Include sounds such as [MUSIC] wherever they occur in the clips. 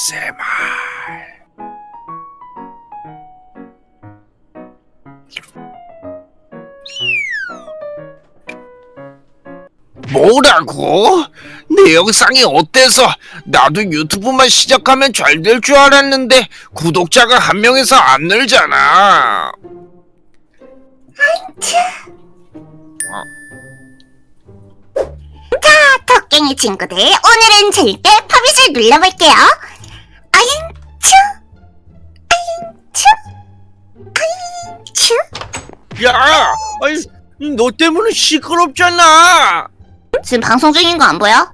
ASMR 뭐라고? 내 영상이 어때서 나도 유튜브만 시작하면 잘 될 줄 알았는데 구독자가 한 명에서 안 늘잖아. 토깽이 친구들 오늘은 재밌게 팝잇을 눌러볼게요 야, 아니, 너 때문에 시끄럽잖아. 지금 방송 중인 거 안 보여?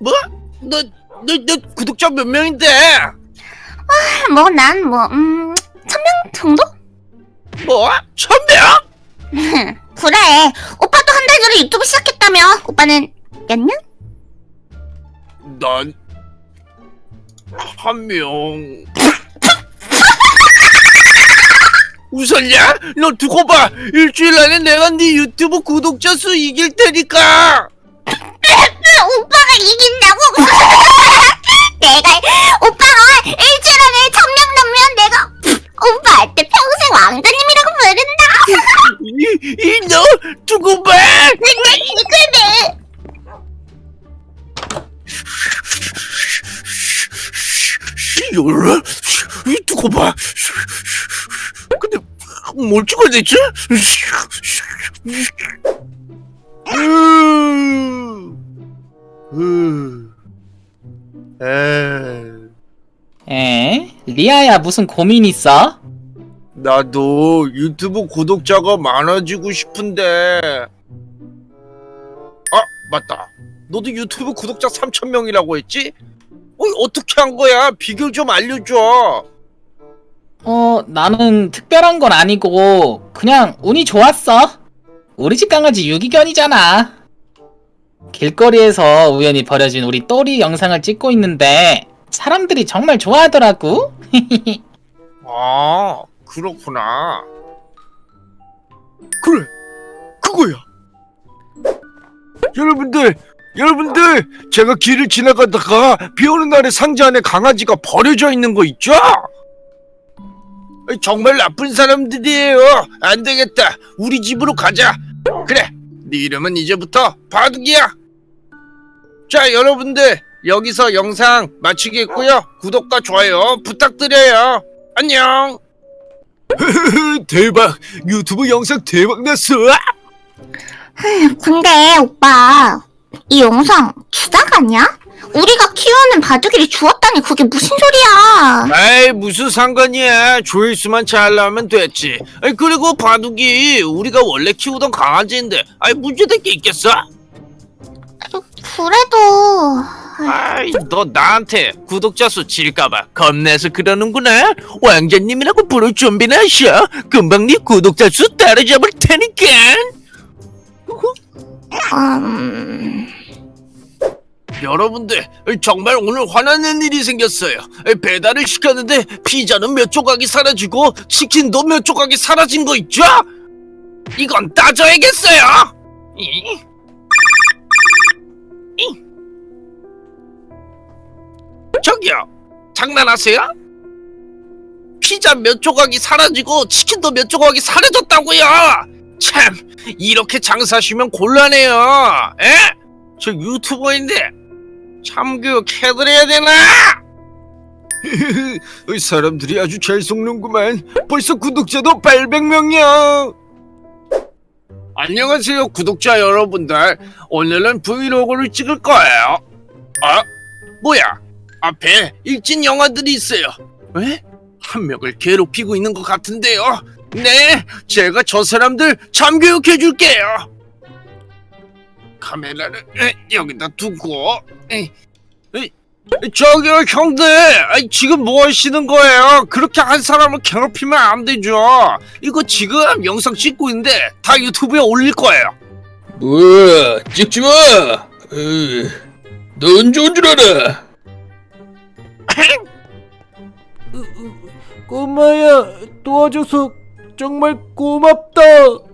뭐? 너, 너, 너 구독자 몇 명인데? 뭐난 뭐 음... 천 명 정도? 뭐? 천 명? [LAUGHS] 그래 오빠도 한 달 전에 유튜브 시작했다며 오빠는 몇 년? 난, 한 명. 웃었냐? 너 두고 봐. 일주일 안에 내가 네 유튜브 구독자 수 이길 테니까. 오빠가 이긴다고? [LAUGHS] 내가 오빠가 일주일 안에 천명 넘으면 내가 오빠한테 평생 왕자님이라고 부른다 이, 이, 너, 두고 봐. 이, 두고 봐. 근데, 뭘 찍어야 되지? 에. 에? 리아야 무슨 고민 있어? 나도 유튜브 구독자가 많아지고 싶은데. 아, 맞다. 너도 유튜브 구독자 3,000명이라고 했지? 어, 어떻게 한 거야? 비결 좀 알려줘. 어 나는 특별한 건 아니고 그냥 운이 좋았어 우리 집 강아지 유기견이잖아 길거리에서 우연히 버려진 우리 또리 영상을 찍고 있는데 사람들이 정말 좋아하더라고 [LAUGHS] 아, 그렇구나. 그래, 그거야. 여러분들, 여러분들, 제가 길을 지나가다가 비 오는 날에 상자 안에 강아지가 버려져 있는 거 있죠? 정말 나쁜 사람들이에요. 안 되겠다. 우리 집으로 가자. 그래, 네 이름은 이제부터 바둑이야. 자, 여러분들, 여기서 영상 마치겠고요. 구독과 좋아요 부탁드려요. 안녕. [LAUGHS] 대박! 유튜브 영상 대박 났어! 근데 오빠 이 영상 주작 아니야? 우리가 키우는 바둑이를 주었다니 그게 무슨 소리야? 아이 무슨 상관이야. 조회수만 잘 나오면 됐지. 아이 그리고 바둑이 우리가 원래 키우던 강아지인데 아이 문제될 게 있겠어? 그래도 아이 너 나한테 구독자 수 질까봐 겁내서 그러는구나. 왕자님이라고 부를 준비나 하셔. 금방 네 구독자 수 따라잡을 테니까. 음... 여러분들 정말 오늘 화나는 일이 생겼어요 배달을 시켰는데 피자는 몇 조각이 사라지고 치킨도 몇 조각이 사라진 거 있죠? 이건 따져야겠어요? 저기요 장난하세요? 피자 몇 조각이 사라지고 치킨도 몇 조각이 사라졌다고요 참 이렇게 장사하시면 곤란해요 에? 저 유튜버인데 참교육 해드려야 되나? [LAUGHS] 사람들이 아주 잘 속는구만. 벌써 구독자도 800명이야. 안녕하세요 구독자 여러분들. 오늘은 브이로그를 찍을 거예요. 아? 뭐야? 앞에 일진 영화들이 있어요. 왜? 한 명을 괴롭히고 있는 것 같은데요. 네 제가 저 사람들 참교육해 줄게요 카메라를 에, 여기다 두고. 에, 에, 저기요 형들! 아이, 지금 뭐 하시는 거예요? 그렇게 한 사람을 괴롭히면 안 되죠. 이거 지금 영상 찍고 있는데 다 유튜브에 올릴 거예요. 뭐야 찍지마! 넌 좋은 줄 알아? [LAUGHS] 꼬마야 도와줘서 정말 고맙다.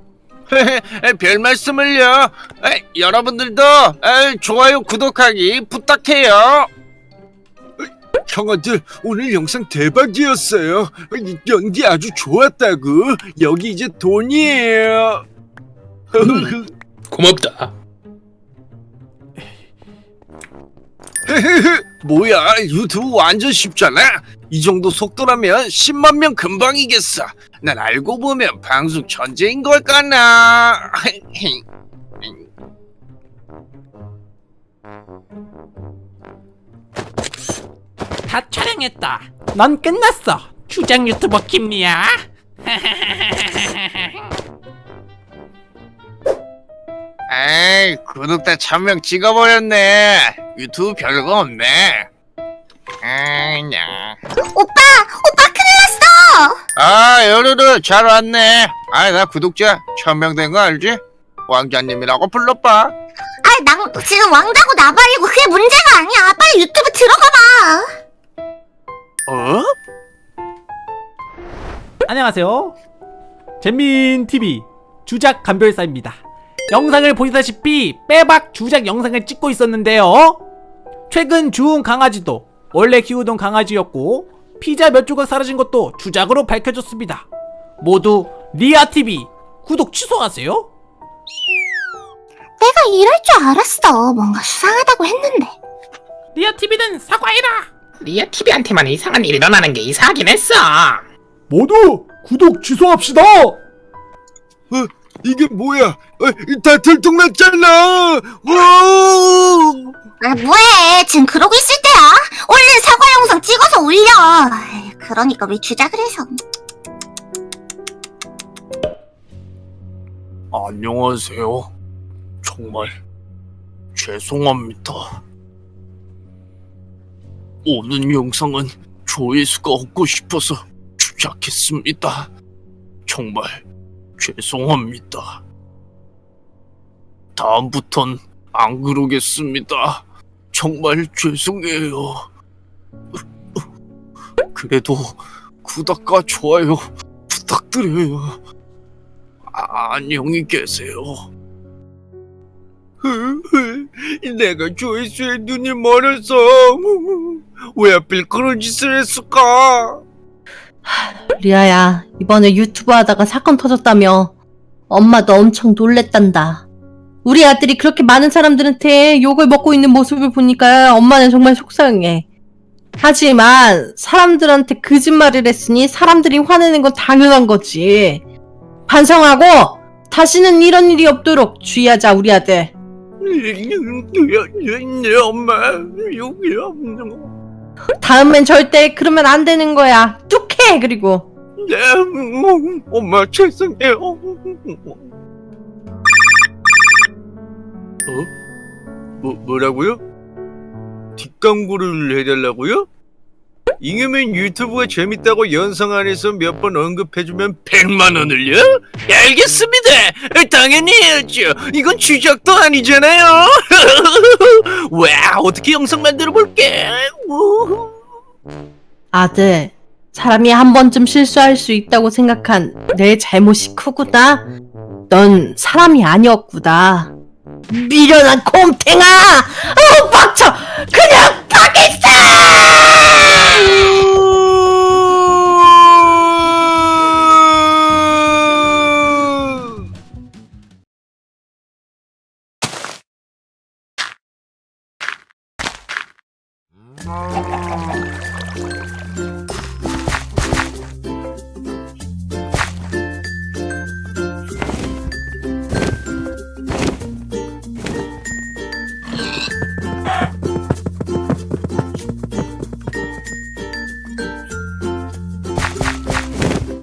별 말씀을요 에, 여러분들도 에, 좋아요 구독하기 부탁해요 형아들 오늘 영상 대박이었어요. 연기 아주 좋았다고. 여기 이제 돈이에요. 고맙다. [LAUGHS] 뭐야 유튜브 완전 쉽잖아. 이 정도 속도라면 10만 명 금방이겠어. 난 알고 보면 방송 천재인 걸까나. [LAUGHS] 다 촬영했다. 넌 끝났어. 주장 유튜버 김리야. [LAUGHS] 에이 구독자 1000명 찍어버렸네. 유튜브 별거 없네. 아냐. 오빠! 오빠 큰일 났어! 아 여루루 잘 왔네. 아 나 구독자 1000명 된 거 알지? 왕자님이라고 불러봐. 아, 난 지금 왕자고 나발이고 그게 문제가 아니야. 빨리 유튜브 들어가봐. 어? 안녕하세요. 잼민 TV 주작 감별사입니다. 영상을 보시다시피 빼박 주작 영상을 찍고 있었는데요. 최근 주운 강아지도 원래 키우던 강아지였고 피자 몇 조각 사라진 것도 주작으로 밝혀졌습니다. 모두 리아 TV 구독 취소하세요. 내가 이럴 줄 알았어. 뭔가 수상하다고 했는데. 리아 TV는 사과해라. 리아 TV한테만 이상한 일이 일어나는 게 이상하긴 했어. 모두 구독 취소합시다. 이게 뭐야? 어, 다 들통났잖아. 와! 아, 뭐해. 지금 그러고 있을 때야. 얼른 사과 영상 찍어서 올려. 그러니까 왜 주작을 해서. 안녕하세요. 정말 죄송합니다. 오늘 영상은 조회수가 없고 싶어서 주작했습니다. 정말 죄송합니다. 다음부턴 안 그러겠습니다. 정말 죄송해요. 그래도 구독과 좋아요 부탁드려요. 아, 안녕히 계세요. [LAUGHS] 내가 조회수에 눈이 멀어서 [LAUGHS] 왜 하필 그런 짓을 했을까? 리아야, 이번에 유튜브 하다가 사건 터졌다며. 엄마도 엄청 놀랬단다. 우리 아들이 그렇게 많은 사람들한테 욕을 먹고 있는 모습을 보니까 엄마는 정말 속상해. 하지만 사람들한테 거짓말을 했으니 사람들이 화내는 건 당연한 거지. 반성하고 다시는 이런 일이 없도록 주의하자, 우리 아들. 내 엄마 여기 없는 다음엔 절대 그러면 안 되는 거야. 뚝해, 그리고. 네, 엄마 죄송해요. 어? 뭐 뭐라고요? 뒷광고를 해달라고요? 잉여맨 유튜브가 재밌다고 영상 안에서 몇 번 언급해주면 100만 원을요? 알겠습니다. 당연히 해야죠. 이건 주작도 아니잖아요. [LAUGHS] 와 어떻게 영상 만들어 볼게. 아들, 사람이 한 번쯤 실수할 수 있다고 생각한 내 잘못이 크구나. 넌 사람이 아니었구나. 미련한 곰탱아! 어, 빡쳐! 그냥 파겠어!